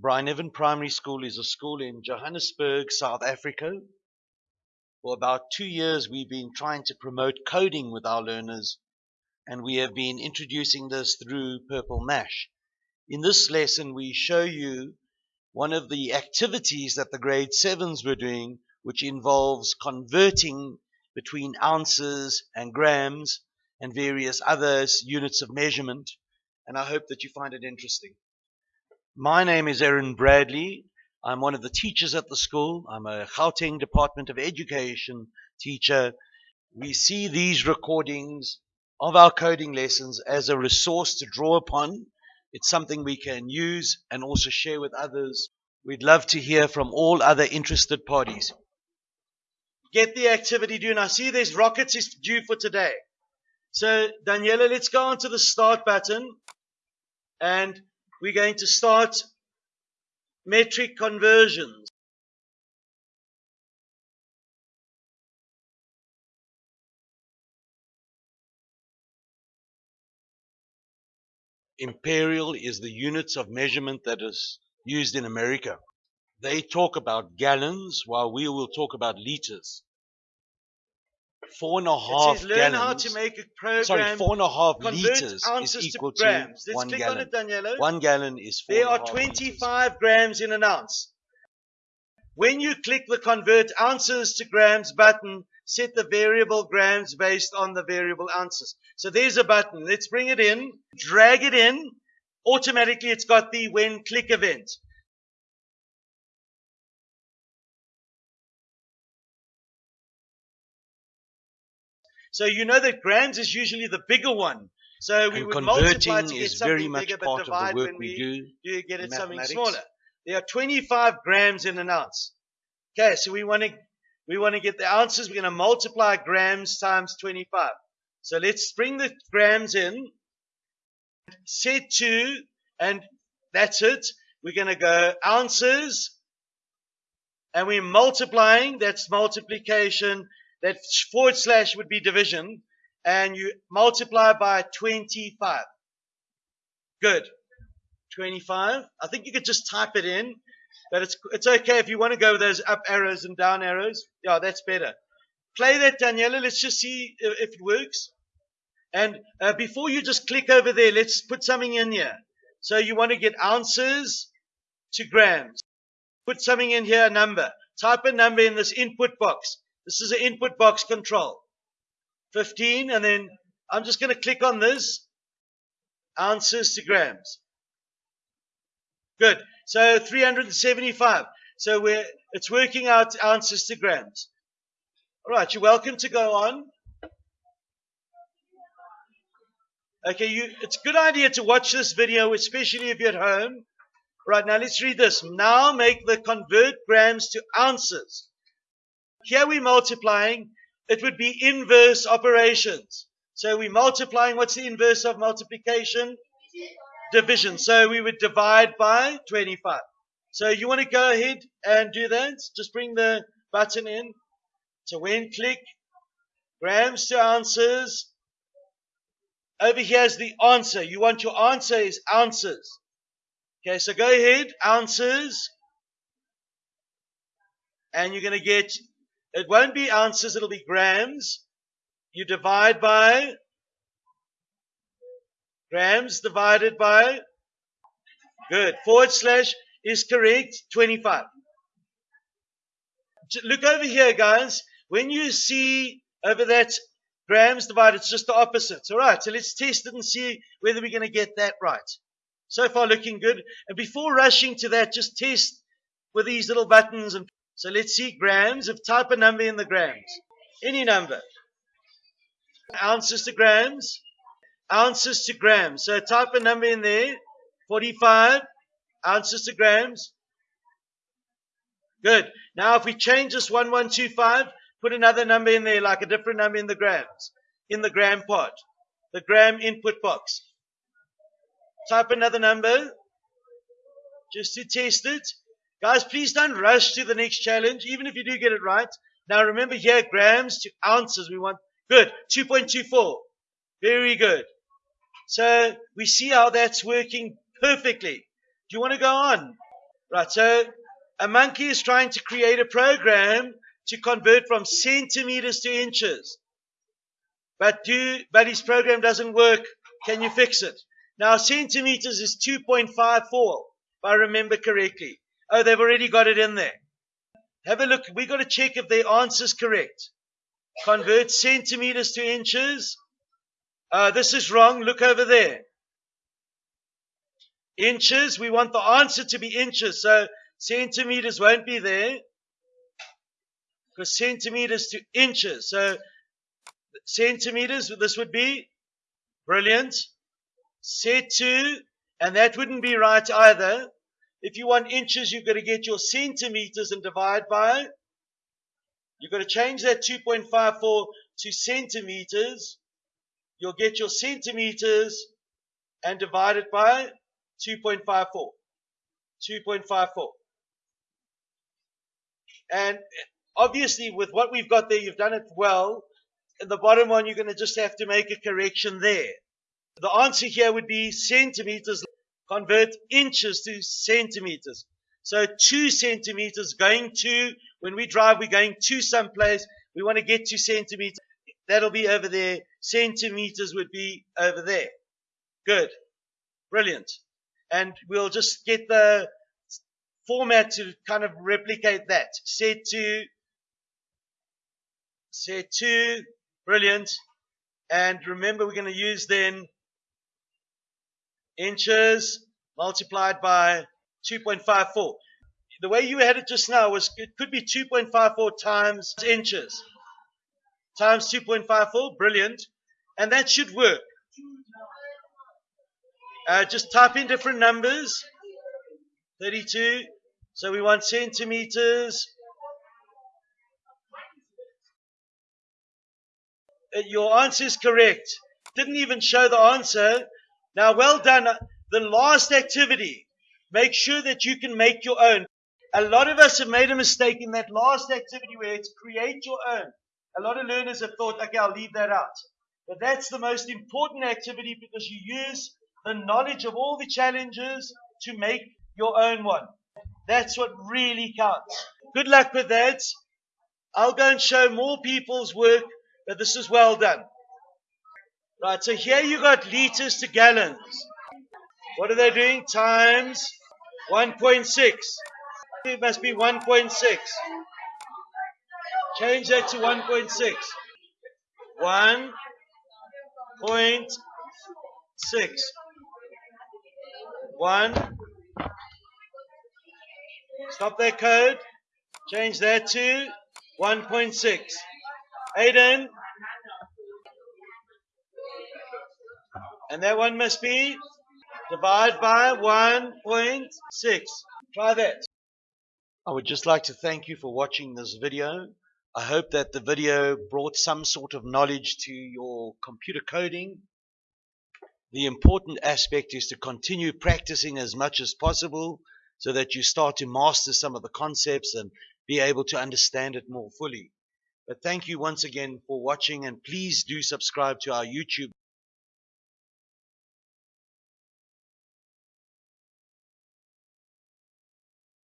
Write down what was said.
Bryneven Primary School is a school in Johannesburg, South Africa. For about two years, we've been trying to promote coding with our learners, and we have been introducing this through Purple Mash. In this lesson, we show you one of the activities that the grade sevens were doing, which involves converting between ounces and grams and various other units of measurement. And I hope that you find it interesting. My name is Erin Bradley. I'm one of the teachers at the school. I'm a Gauteng Department of Education teacher. We see these recordings of our coding lessons as a resource to draw upon. It's something we can use and also share with others. We'd love to hear from all other interested parties. Get the activity due. I see there's rockets is due for today. So, Daniela, let's go on to the start button. And we're going to start metric conversions. Imperial is the units of measurement that is used in America. They talk about gallons while we will talk about liters four and a half it says, learn gallons. how to make a program. Sorry, four and a half liters is to equal to, grams. Let's one click gallon. on it, Daniela. One gallon is four. There and are half liters. 25 grams in an ounce. When you click the convert ounces to grams button, set the variable grams based on the variable ounces. So there's a button. Let's bring it in, drag it in. Automatically it's got the when click event. So you know that grams is usually the bigger one. So we And would multiply to get is something very much bigger, but part of divide the work when we do. do get it something smaller. There are 25 grams in an ounce. Okay, so we want to we want to get the ounces. We're going to multiply grams times 25. So let's bring the grams in, set to, and that's it. We're going to go ounces, and we're multiplying. That's multiplication. That forward slash would be division, and you multiply by 25. Good. 25. I think you could just type it in, but it's it's okay if you want to go with those up arrows and down arrows. Yeah, that's better. Play that, Daniela. Let's just see if, it works. And uh, before you just click over there, let's put something in here. So you want to get ounces to grams. Put something in here, a number. Type a number in this input box. This is an input box control. 15, and then I'm just going to click on this. Ounces to grams. Good. So 375. So we're, it's working out ounces to grams. All right, you're welcome to go on. Okay, you, it's a good idea to watch this video, especially if you're at home. Right, now let's read this. Now make the convert grams to ounces. Here we're multiplying. It would be inverse operations. So we're multiplying. What's the inverse of multiplication? Division. So we would divide by 25. So you want to go ahead and do that. Just bring the button in. So when click grams to ounces, over here is the answer. You want your answer is ounces. Okay, so go ahead, ounces. And you're going to get, it won't be ounces, it'll be grams. You divide by, grams divided by, good, forward slash is correct, 25. Look over here, guys. When you see over that grams divided, it's just the opposite. All right, so let's test it and see whether we're going to get that right. So far, looking good. And before rushing to that, just test with these little buttons. And so let's see grams. If type a number in the grams, any number, ounces to grams, ounces to grams. So type a number in there. 45 ounces to grams. Good. Now, if we change this 1125, put another number in there, like a different number in the grams, in the gram part, the gram input box. Type another number just to test it. Guys, please don't rush to the next challenge, even if you do get it right. Now, remember here, grams to ounces. We want good 2.24. Very good. So we see how that's working perfectly. Do you want to go on? Right, so a monkey is trying to create a program to convert from centimeters to inches. But do but his program doesn't work. Can you fix it? Now centimeters is 2.54, if I remember correctly. Oh, they've already got it in there. Have a look. We've got to check if their answer's correct. Convert centimeters to inches. Uh, this is wrong. Look over there. Inches. We want the answer to be inches. So centimeters won't be there. Because centimeters to inches. So centimeters, this would be brilliant. Set to, and that wouldn't be right either. If you want inches, you've got to get your centimeters and divide by. it. You've got to change that 2.54 to centimeters. You'll get your centimeters and divide it by 2.54. 2.54. And obviously, with what we've got there, you've done it well. In the bottom one, you're going to just have to make a correction there. The answer here would be centimeters convert inches to centimeters. So two centimeters going to, when we drive, we're going to some place. We want to get to centimeters. That'll be over there. Centimeters would be over there. Good. Brilliant. And we'll just get the format to kind of replicate that. Set to, set to, brilliant. And remember, we're going to use then inches multiplied by 2.54. The way you had it just now was it could be 2.54 times inches times 2.54. Brilliant. And that should work. Uh, just type in different numbers. 32. So we want centimeters. Uh, your answer is correct. Didn't even show the answer. Now, well done. The last activity, make sure that you can make your own. A lot of us have made a mistake in that last activity where it's create your own. A lot of learners have thought, okay, I'll leave that out. But that's the most important activity because you use the knowledge of all the challenges to make your own one. That's what really counts. Good luck with that. I'll go and show more people's work that this is well done. Right, so here you got liters to gallons. What are they doing? Times 1.6. It must be 1.6. Change that to 1.6. 1.6. 1. Stop that code. Change that to 1.6. Aiden, And that one must be divided by 1.6. Try that. I would just like to thank you for watching this video. I hope that the video brought some sort of knowledge to your computer coding. The important aspect is to continue practicing as much as possible so that you start to master some of the concepts and be able to understand it more fully. But thank you once again for watching and please do subscribe to our YouTube